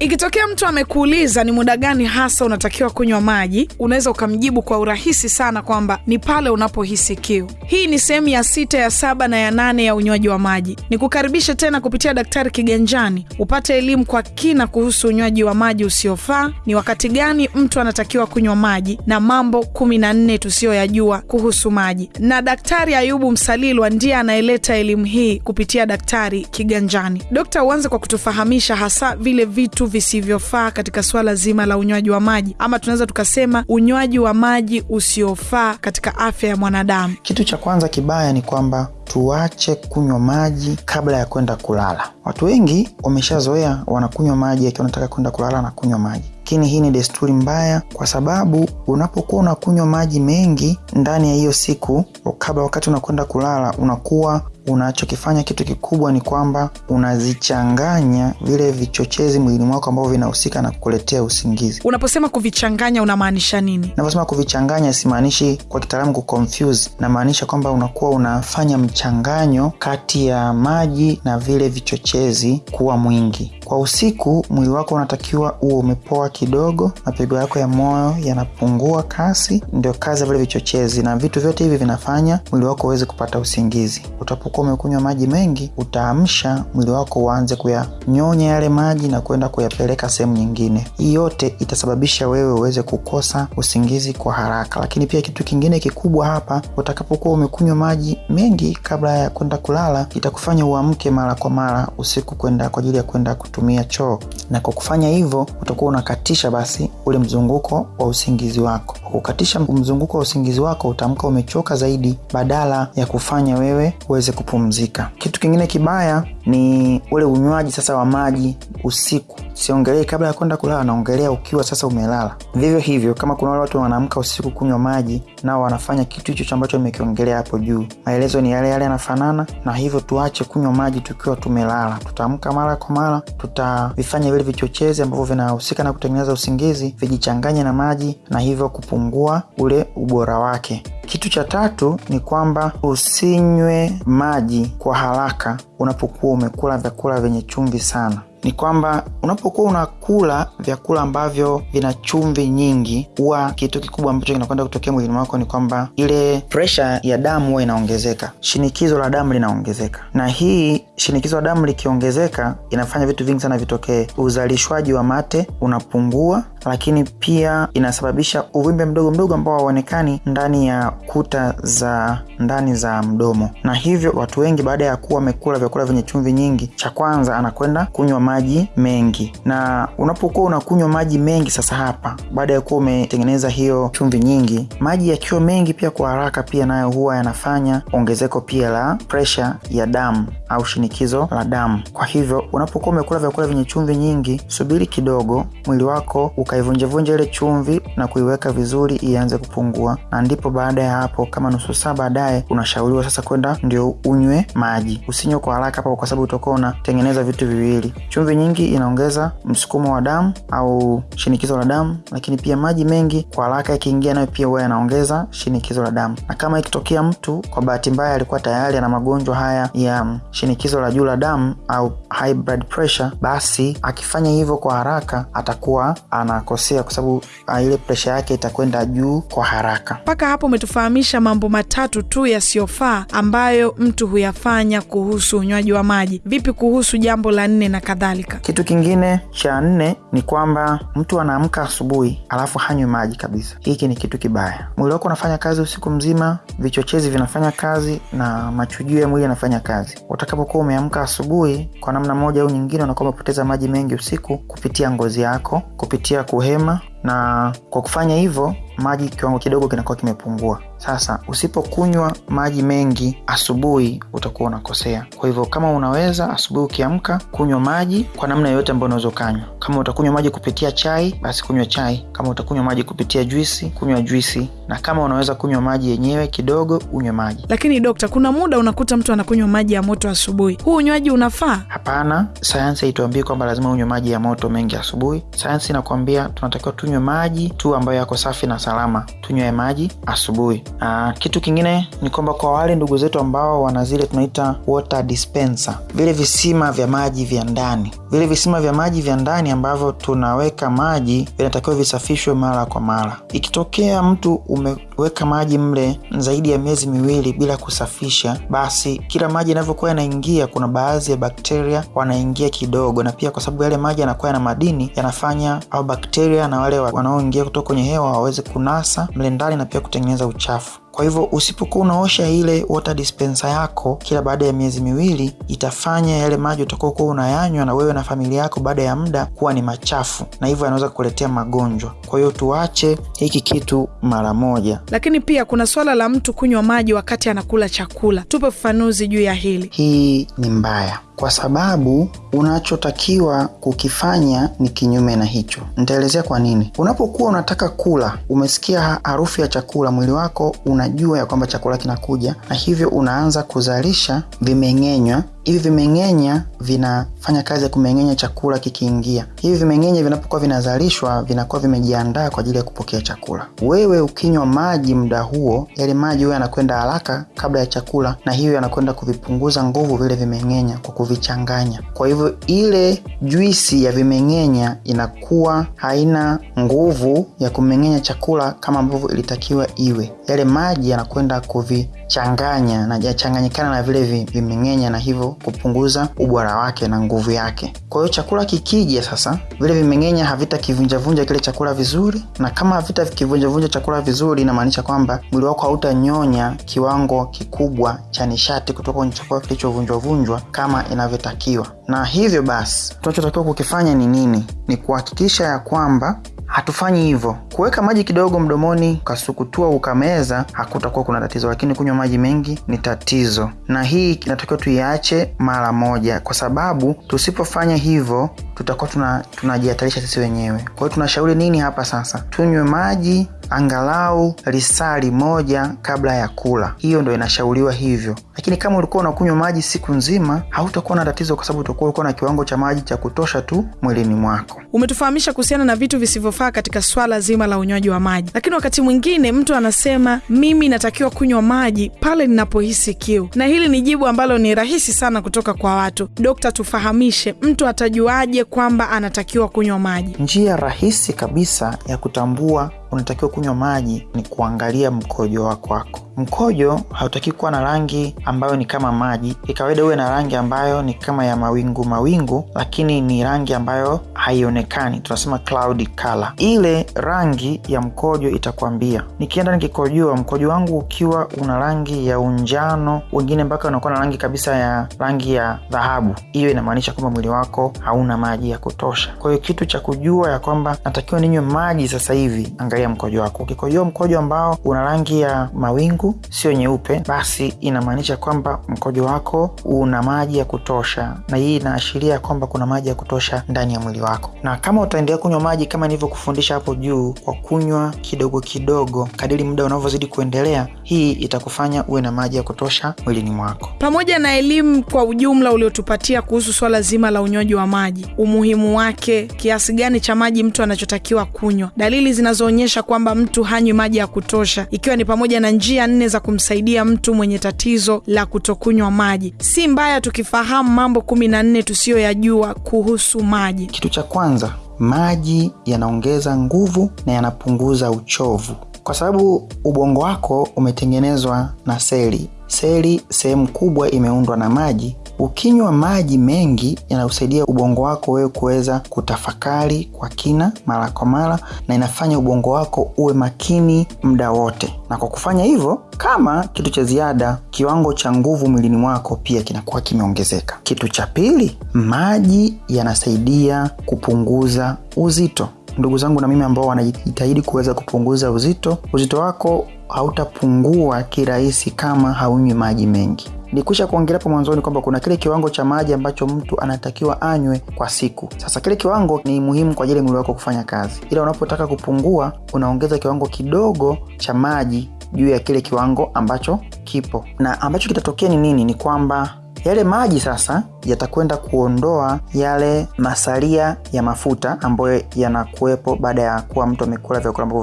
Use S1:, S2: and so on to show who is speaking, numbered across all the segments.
S1: Ikitokea mtu amekuuliza ni muda gani hasa unatakiwa kunywa maji, unaweza ukamjibu kwa urahisi sana kwamba ni pale unapohisi kiu. Hii ni sehemu ya sita, ya saba na ya nane ya unywaji wa maji. Ni kukaribisha tena kupitia Daktari Kiganjani upate elimu kwa kina kuhusu unywaji wa maji usiofaa, ni wakati gani mtu anatakiwa kunywa maji na mambo kumi na nne tusiyoyajua kuhusu maji. Na Daktari Ayubu Msalilwa ndiye anayeleta elimu hii kupitia Daktari Kiganjani. Dokta, uanze kwa kutufahamisha hasa vile vitu visivyofaa katika swala zima la unywaji wa maji, ama tunaweza tukasema unywaji wa maji usiofaa katika afya ya mwanadamu.
S2: Kitu cha kwanza kibaya ni kwamba tuache kunywa maji kabla ya kwenda kulala. Watu wengi wameshazoea wanakunywa maji akiwa wanataka kwenda kulala na kunywa maji, lakini hii ni desturi mbaya, kwa sababu unapokuwa unakunywa maji mengi ndani ya hiyo siku, kabla wakati unakwenda kulala, unakuwa unachokifanya kitu kikubwa ni kwamba unazichanganya vile vichochezi mwilini mwako ambavyo vinahusika na kukuletea usingizi.
S1: Unaposema kuvichanganya unamaanisha nini?
S2: Naposema kuvichanganya, simaanishi kwa kitaalamu kuconfuse, namaanisha kwamba unakuwa unafanya mchanganyo kati ya maji na vile vichochezi kuwa mwingi. Kwa usiku, mwili wako unatakiwa uwe umepoa kidogo, mapigo yako ya moyo yanapungua kasi, ndio kazi ya vile vichochezi, na vitu vyote hivi vinafanya mwili wako uweze kupata usingizi. Utapokuwa umekunywa maji mengi, utaamsha mwili wako uanze kuyanyonya yale maji na kwenda kuyapeleka sehemu nyingine. Hii yote itasababisha wewe uweze kukosa usingizi kwa haraka. Lakini pia kitu kingine kikubwa hapa, utakapokuwa umekunywa maji mengi kabla ya kwenda kulala, itakufanya uamke mara kwa mara usiku kwenda kwa ajili ya kwenda kutumia choo, na kwa kufanya hivyo utakuwa unakatisha basi ule mzunguko wa usingizi wako. Kukatisha mzunguko wa usingizi wako, utaamka umechoka zaidi badala ya kufanya wewe uweze kupumzika. Kitu kingine kibaya ni ule unywaji sasa wa maji usiku. Siongelei kabla ya kwenda kulala, naongelea ukiwa sasa umelala. Vivyo hivyo, kama kuna wale watu wanaamka usiku kunywa maji, nao wanafanya kitu hicho ambacho nimekiongelea hapo juu. Maelezo ni yale yale, yanafanana na hivyo. Tuache kunywa maji tukiwa tumelala. Tutaamka mara kwa mara, tutavifanya vile vichochezi ambavyo vinahusika na kutengeneza usingizi vijichanganye na maji, na hivyo kupungua ule ubora wake. Kitu cha tatu ni kwamba usinywe maji kwa haraka unapokuwa umekula vyakula vyenye chumvi sana. Ni kwamba unapokuwa unakula vyakula ambavyo vina chumvi nyingi, huwa kitu kikubwa ambacho kinakwenda kutokea mwilini mwako ni kwamba ile presha ya damu huwa inaongezeka, shinikizo la damu linaongezeka, na hii shinikizo la damu likiongezeka inafanya vitu vingi sana vitokee. Uzalishwaji wa mate unapungua, lakini pia inasababisha uvimbe mdogo mdogo ambao hauonekani ndani ya kuta za ndani za mdomo, na hivyo watu wengi baada ya kuwa wamekula vyakula vyenye chumvi nyingi, cha kwanza anakwenda kunywa maji mengi. Na unapokuwa unakunywa maji mengi sasa, hapa baada ya kuwa umetengeneza hiyo chumvi nyingi, maji yakiwa mengi pia kwa haraka, pia nayo huwa yanafanya ongezeko pia la presha ya damu au shinikizo la damu. Kwa hivyo unapokuwa umekula vyakula vyenye chumvi nyingi, subiri kidogo, mwili wako ukaivunjevunja ile chumvi na kuiweka vizuri, ianze kupungua, na ndipo baada ya hapo, kama nusu saa baadaye, unashauriwa sasa kwenda ndio unywe maji. Usinywe kwa haraka hapo, kwa sababu utakuwa unatengeneza vitu viwili. Chumvi nyingi inaongeza msukumo wa damu au shinikizo la damu, lakini pia maji mengi kwa haraka yakiingia, nayo pia huwa yanaongeza shinikizo la damu. Na kama ikitokea mtu kwa bahati mbaya alikuwa tayari ana magonjwa haya ya shinikizo la juu la damu au high blood pressure, basi akifanya hivyo kwa haraka atakuwa anakosea, kwa sababu ile presha yake itakwenda juu kwa haraka.
S1: Mpaka hapo umetufahamisha mambo matatu tu yasiyofaa ambayo mtu huyafanya kuhusu unywaji wa maji. Vipi kuhusu jambo la nne na kadhalika?
S2: Kitu kingine cha nne ni kwamba mtu anaamka asubuhi alafu hanywi maji kabisa. Hiki ni kitu kibaya. Mwili wako unafanya kazi usiku mzima, vichochezi vinafanya kazi na machujio ya mwili yanafanya kazi. Utakapokuwa umeamka asubuhi, kwa namna moja au nyingine, unakuwa umepoteza maji mengi usiku kupitia ngozi yako, kupitia kuhema na kwa kufanya hivyo maji kiwango kidogo kinakuwa kimepungua. Sasa usipokunywa maji mengi asubuhi utakuwa unakosea. Kwa hivyo kama unaweza asubuhi ukiamka, kunywa maji kwa namna yoyote ambayo unaweza ukanywa. Kama utakunywa maji kupitia chai, basi kunywa chai. Kama utakunywa maji kupitia juisi, kunywa juisi, na kama unaweza kunywa maji yenyewe kidogo, unywe maji.
S1: Lakini dokta, kuna muda unakuta mtu anakunywa maji ya moto asubuhi. Huu unywaji unafaa?
S2: Hapana, sayansi haituambii kwamba lazima unywe maji ya moto mengi asubuhi. Sayansi inakuambia tunatakiwa tunywe maji tu ambayo yako safi na salama, tunywe maji asubuhi. Aa, kitu kingine ni kwamba kwa wale ndugu zetu ambao wana zile tunaita water dispenser, vile visima vya maji vya ndani, vile visima vya maji vya ndani ambavyo tunaweka maji vinatakiwa visafishwe mara kwa mara. Ikitokea mtu umeweka maji mle zaidi ya miezi miwili bila kusafisha, basi kila maji yanavyokuwa yanaingia, kuna baadhi ya bakteria wanaingia kidogo, na pia kwa sababu yale maji yanakuwa yana madini, yanafanya au bakteria na wale wanaoingia kutoka kwenye hewa waweze kunasa mle ndani na pia kutengeneza uchafu. Kwa hivyo usipokuwa unaosha ile water dispenser yako kila baada ya miezi miwili, itafanya yale maji utakuwa kuwa unayanywa na wewe na familia yako, baada ya muda kuwa ni machafu, na hivyo yanaweza kukuletea magonjwa. Kwa hiyo tuache hiki kitu mara moja.
S1: Lakini pia kuna swala la mtu kunywa maji wakati anakula chakula. Tupe ufafanuzi juu ya hili.
S2: Hii ni mbaya kwa sababu unachotakiwa kukifanya ni kinyume na hicho. Nitaelezea kwa nini. Unapokuwa unataka kula, umesikia harufu ya chakula, mwili wako unajua ya kwamba chakula kinakuja, na hivyo unaanza kuzalisha vimeng'enywa. Hivi vimeng'enya vinafanya kazi ya kumeng'enya chakula kikiingia. Hivi vimeng'enya vinapokuwa vinazalishwa, vinakuwa vimejiandaa kwa ajili ya kupokea chakula. Wewe ukinywa maji muda huo, yale maji huyo yanakwenda haraka kabla ya chakula, na hiyo yanakwenda kuvipunguza nguvu vile vimeng'enya kwa kuvichanganya. Kwa hivyo ile juisi ya vimeng'enya inakuwa haina nguvu ya kumeng'enya chakula kama ambavyo ilitakiwa iwe. Yale maji yanakwenda kuvichanganya na yachanganyikana na vile vimeng'enya, na hivyo kupunguza ubora wake na nguvu yake. Kwa hiyo chakula kikija sasa, vile vimeng'enya havitakivunjavunja kile chakula vizuri, na kama havitakivunjavunja chakula vizuri, inamaanisha kwamba mwili wako hautanyonya kiwango kikubwa cha nishati kutoka kwenye chakula kilichovunjwavunjwa kama inavyotakiwa. Na hivyo basi, tunachotakiwa kukifanya ni nini? Ni kuhakikisha ya kwamba hatufanyi hivyo. Kuweka maji kidogo mdomoni ukasukutua ukameza hakutakuwa kuna tatizo, lakini kunywa maji mengi ni tatizo, na hii inatakiwa tuiache mara moja, kwa sababu tusipofanya hivyo tutakuwa tunajihatarisha tuna sisi wenyewe. Kwa hiyo tunashauri nini hapa sasa? Tunywe maji angalau lisali moja kabla ya kula, hiyo ndo inashauriwa hivyo. Lakini kama ulikuwa unakunywa maji siku nzima, hautakuwa na tatizo, kwa sababu utakuwa ulikuwa na kiwango cha maji cha kutosha tu mwilini mwako.
S1: Umetufahamisha kuhusiana na vitu visivyofaa katika swala zima la unywaji wa maji, lakini wakati mwingine mtu anasema mimi natakiwa kunywa maji pale ninapohisi kiu, na hili ni jibu ambalo ni rahisi sana kutoka kwa watu. Dokta, tufahamishe, mtu atajuaje kwamba anatakiwa kunywa maji?
S2: Njia rahisi kabisa ya kutambua unatakiwa kunywa maji ni kuangalia mkojo wako wako. Mkojo hautaki kuwa na rangi ambayo ni kama maji. Kikawaida uwe na rangi ambayo ni kama ya mawingu mawingu, lakini ni rangi ambayo haionekani, tunasema cloudy color. Ile rangi ya mkojo itakwambia, nikienda nikikojoa, mkojo wangu ukiwa una rangi ya unjano, wengine mpaka unakuwa na rangi kabisa ya rangi ya dhahabu, hiyo inamaanisha kwamba mwili wako hauna maji ya kutosha. Kwa hiyo kitu cha kujua ya kwamba natakiwa ninywe maji sasa hivi, angalia mkojo wako. Ukikojoa mkojo ambao una rangi ya mawingu sio nyeupe, basi inamaanisha kwamba mkojo wako una maji ya kutosha, na hii inaashiria kwamba kuna maji ya kutosha ndani ya mwili wako. Na kama utaendelea kunywa maji kama nilivyokufundisha hapo juu, kwa kunywa kidogo kidogo kadiri muda unavyozidi kuendelea, hii itakufanya uwe na maji ya kutosha mwilini mwako.
S1: Pamoja na elimu kwa ujumla uliotupatia kuhusu swala zima la unywaji wa maji, umuhimu wake, kiasi gani cha maji mtu anachotakiwa kunywa, dalili zinazoonyesha kwamba mtu hanywi maji ya kutosha, ikiwa ni pamoja na njia nne za kumsaidia mtu mwenye tatizo la kutokunywa maji. Si mbaya tukifahamu mambo kumi na nne tusiyoyajua kuhusu maji.
S2: Kitu cha kwanza, maji yanaongeza nguvu na yanapunguza uchovu, kwa sababu ubongo wako umetengenezwa na seli. Seli sehemu kubwa imeundwa na maji. Ukinywa maji mengi yanausaidia ubongo wako wewe kuweza kutafakari kwa kina mara kwa mara, na inafanya ubongo wako uwe makini muda wote. Na kwa kufanya hivyo, kama kitu cha ziada, kiwango cha nguvu mwilini mwako pia kinakuwa kimeongezeka. Kitu cha pili, maji yanasaidia kupunguza uzito. Ndugu zangu na mimi ambao wanajitahidi kuweza kupunguza uzito, uzito wako hautapungua kirahisi kama haunywi maji mengi. Nikusha kuongelea hapo mwanzoni kwamba kuna kile kiwango cha maji ambacho mtu anatakiwa anywe kwa siku. Sasa kile kiwango ni muhimu kwa ajili ya mwili wako kufanya kazi, ila unapotaka kupungua, unaongeza kiwango kidogo cha maji juu ya kile kiwango ambacho kipo, na ambacho kitatokea ni nini? Ni kwamba yale maji sasa yatakwenda kuondoa yale masalia ya mafuta ambayo yanakuwepo baada ya kuwa mtu amekula vyakula ambavyo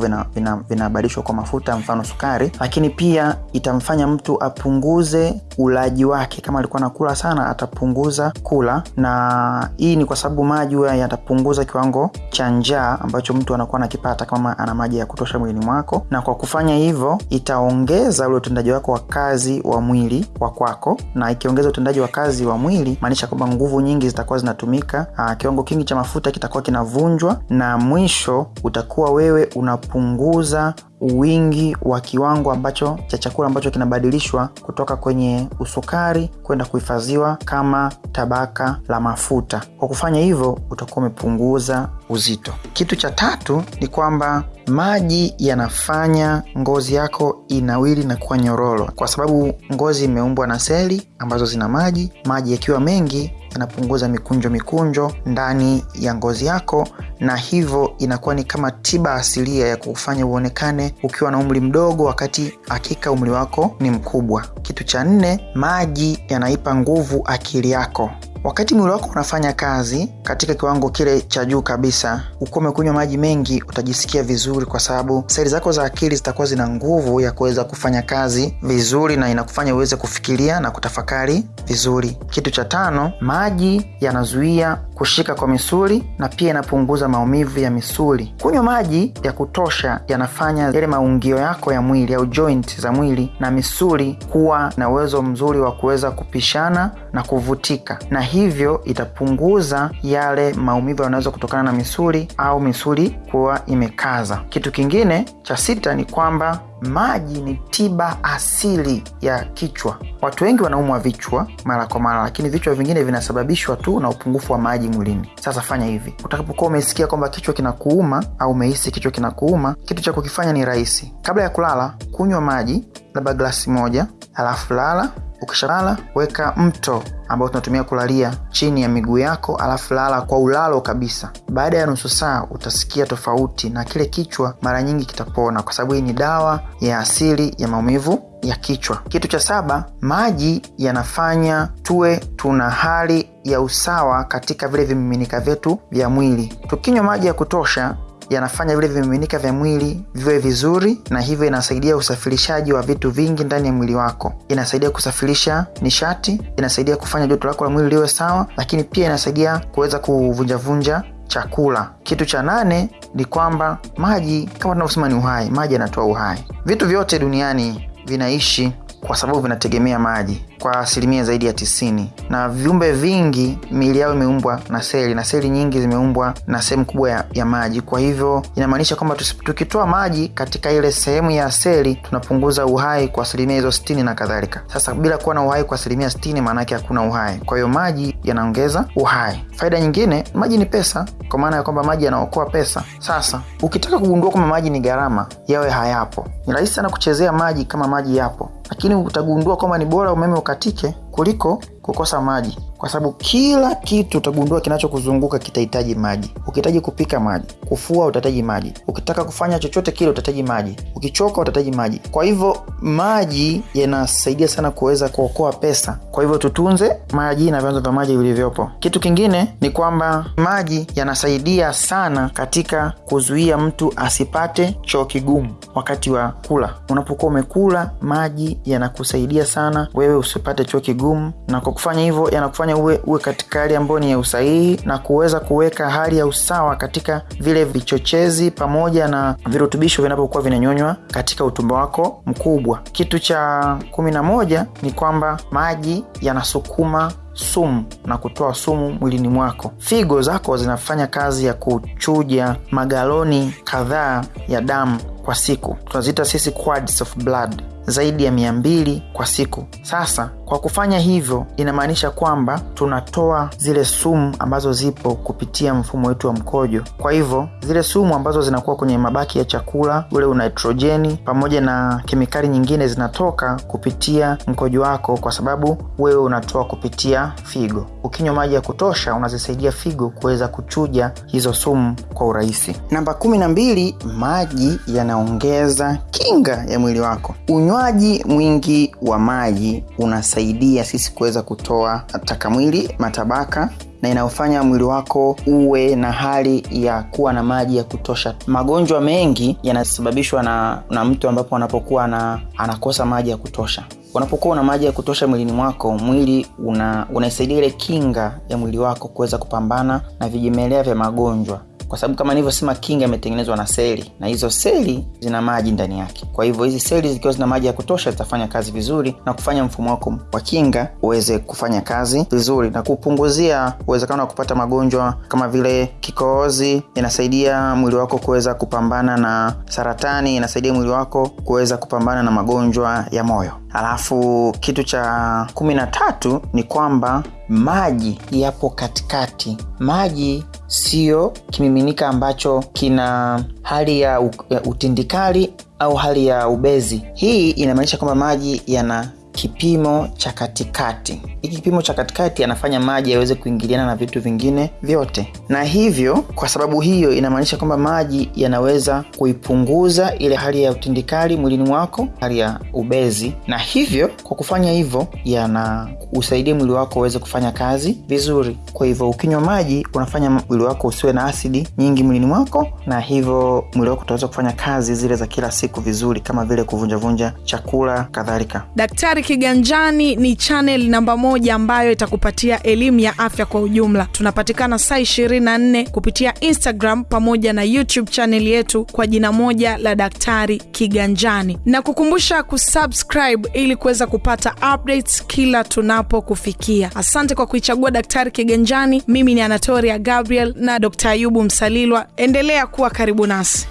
S2: vinabadilishwa vina, vina kwa mafuta, mfano sukari. Lakini pia itamfanya mtu apunguze ulaji wake, kama alikuwa anakula sana atapunguza kula, na hii ni kwa sababu maji huya yatapunguza kiwango cha njaa ambacho mtu anakuwa anakipata kama ana maji ya kutosha mwilini mwako, na kwa kufanya hivyo itaongeza ule utendaji wako wa kazi wa mwili wa kwako, na ikiongeza utendaji wa kazi wa mwili maanisha kwamba nguvu nyingi zitakuwa zinatumika, aa, kiwango kingi cha mafuta kitakuwa kinavunjwa, na mwisho utakuwa wewe unapunguza wingi wa kiwango ambacho cha chakula ambacho kinabadilishwa kutoka kwenye usukari kwenda kuhifadhiwa kama tabaka la mafuta. Kwa kufanya hivyo, utakuwa umepunguza uzito. Kitu cha tatu ni kwamba maji yanafanya ngozi yako inawili na kuwa nyororo, kwa sababu ngozi imeumbwa na seli ambazo zina maji. Maji yakiwa mengi yanapunguza mikunjo mikunjo ndani ya ngozi yako, na hivyo inakuwa ni kama tiba asilia ya kufanya uonekane ukiwa na umri mdogo, wakati hakika umri wako ni mkubwa. Kitu cha nne, maji yanaipa nguvu akili yako. Wakati mwili wako unafanya kazi katika kiwango kile cha juu kabisa, ukiwa umekunywa maji mengi, utajisikia vizuri, kwa sababu seli zako za akili zitakuwa zina nguvu ya kuweza kufanya kazi vizuri, na inakufanya uweze kufikiria na kutafakari vizuri. Kitu cha tano, maji yanazuia kushika kwa misuli na pia inapunguza maumivu ya misuli. Kunywa maji ya kutosha yanafanya yale maungio yako ya mwili au joint za mwili na misuli kuwa na uwezo mzuri wa kuweza kupishana na kuvutika, na hivyo itapunguza yale maumivu yanaweza kutokana na misuli au misuli kuwa imekaza. Kitu kingine cha sita ni kwamba maji ni tiba asili ya kichwa. Watu wengi wanaumwa vichwa mara kwa mara, lakini vichwa vingine vinasababishwa tu na upungufu wa maji mwilini. Sasa fanya hivi, utakapokuwa umesikia kwamba kichwa kinakuuma au umehisi kichwa kinakuuma, kitu cha kukifanya ni rahisi. Kabla ya kulala, kunywa maji labda glasi moja, alafu lala. Ukishalala weka mto ambao tunatumia kulalia chini ya miguu yako, alafu lala kwa ulalo kabisa. Baada ya nusu saa utasikia tofauti na kile kichwa mara nyingi kitapona, kwa sababu hii ni dawa ya asili ya maumivu ya kichwa. Kitu cha saba, maji yanafanya tuwe tuna hali ya usawa katika vile vimiminika vyetu vya mwili. Tukinywa maji ya kutosha yanafanya vile vimiminika vya mwili viwe vizuri, na hivyo inasaidia usafirishaji wa vitu vingi ndani ya mwili wako. Inasaidia kusafirisha nishati, inasaidia kufanya joto lako la mwili liwe sawa, lakini pia inasaidia kuweza kuvunjavunja chakula. Kitu cha nane ni kwamba maji, kama tunavyosema, ni uhai. Maji yanatoa uhai. Vitu vyote duniani vinaishi kwa sababu vinategemea maji kwa asilimia zaidi ya tisini, na viumbe vingi miili yao imeumbwa na seli na seli nyingi zimeumbwa na sehemu kubwa ya, ya maji. Kwa hivyo inamaanisha kwamba tukitoa maji katika ile sehemu ya seli tunapunguza uhai kwa asilimia hizo sitini na kadhalika. Sasa bila kuwa na uhai kwa asilimia sitini, maanaake hakuna uhai. Kwa hiyo maji yanaongeza uhai. Faida nyingine, maji ni pesa, kwa maana ya kwamba maji yanaokoa pesa. Sasa ukitaka kugundua kwamba maji ni gharama, yawe hayapo, ni rahisi sana kuchezea maji kama maji yapo, lakini utagundua kwamba ni bora umeme ukatike kuliko kukosa maji, kwa sababu kila kitu utagundua kinachokuzunguka kitahitaji maji. Ukihitaji kupika maji, kufua utahitaji maji, ukitaka kufanya chochote kile utahitaji maji, ukichoka utahitaji maji. Kwa hivyo maji yanasaidia sana kuweza kuokoa pesa. Kwa hivyo tutunze maji na vyanzo vya maji vilivyopo. Kitu kingine ni kwamba maji yanasaidia sana katika kuzuia mtu asipate choo kigumu wakati wa kula. Unapokuwa umekula, maji yanakusaidia sana wewe usipate choo kigumu, na kwa kufanya hivyo yanakufanya uwe, uwe katika hali ambayo ni ya usahihi na kuweza kuweka hali ya usawa katika vile vichochezi pamoja na virutubisho vinavyokuwa vinanyonywa katika utumbo wako mkubwa. Kitu cha kumi na moja ni kwamba maji yanasukuma sumu na kutoa sumu mwilini mwako. Figo zako zinafanya kazi ya kuchuja magaloni kadhaa ya damu kwa siku, tunaziita sisi quads of blood zaidi ya mia mbili kwa siku. Sasa kwa kufanya hivyo, inamaanisha kwamba tunatoa zile sumu ambazo zipo kupitia mfumo wetu wa mkojo. Kwa hivyo zile sumu ambazo zinakuwa kwenye mabaki ya chakula, ule unaitrojeni pamoja na kemikali nyingine zinatoka kupitia mkojo wako, kwa sababu wewe unatoa kupitia figo. ukinywa maji ya kutosha unazisaidia figo kuweza kuchuja hizo sumu kwa urahisi. Namba kumi na mbili, maji yanaongeza kinga ya mwili wako. Unywaji mwingi wa maji unasaidia sisi kuweza kutoa taka mwili, matabaka na inayofanya mwili wako uwe na hali ya kuwa na maji ya kutosha. Magonjwa mengi yanasababishwa na, na mtu ambapo anapokuwa na, anakosa maji ya kutosha. Unapokuwa una maji ya kutosha mwilini mwako, mwili unaisaidia una ile kinga ya mwili wako kuweza kupambana na vijimelea vya magonjwa kwa sababu kama nilivyosema kinga imetengenezwa na seli na hizo seli zina maji ndani yake. Kwa hivyo hizi seli zikiwa zina maji ya kutosha zitafanya kazi vizuri na kufanya mfumo wako wa kinga uweze kufanya kazi vizuri na kupunguzia uwezekano wa kupata magonjwa kama vile kikoozi Inasaidia mwili wako kuweza kupambana na saratani, inasaidia mwili wako kuweza kupambana na magonjwa ya moyo. Alafu kitu cha kumi na tatu ni kwamba maji yapo katikati. Maji siyo kimiminika ambacho kina hali ya, utindikali au hali ya ubezi. Hii inamaanisha kwamba maji yana kipimo cha katikati. Hiki kipimo cha katikati anafanya maji yaweze kuingiliana na vitu vingine vyote, na hivyo kwa sababu hiyo inamaanisha kwamba maji yanaweza kuipunguza ile hali ya utindikali mwilini wako, hali ya ubezi, na hivyo kwa kufanya hivyo yana usaidia mwili wako uweze kufanya kazi vizuri. Kwa hivyo ukinywa maji unafanya mwili wako usiwe na asidi nyingi mwilini mwako, na hivyo mwili wako utaweza kufanya kazi zile za kila siku vizuri, kama vile kuvunjavunja chakula kadhalika.
S1: Daktari Kiganjani ni channel namba moja ambayo itakupatia elimu ya afya kwa ujumla. Tunapatikana saa 24 kupitia Instagram pamoja na YouTube channel yetu kwa jina moja la Daktari Kiganjani, na kukumbusha kusubscribe ili kuweza kupata updates kila tunapokufikia. Asante kwa kuichagua Daktari Kiganjani. Mimi ni Anatoria Gabriel na Dr. Ayubu Msalilwa. Endelea kuwa karibu nasi.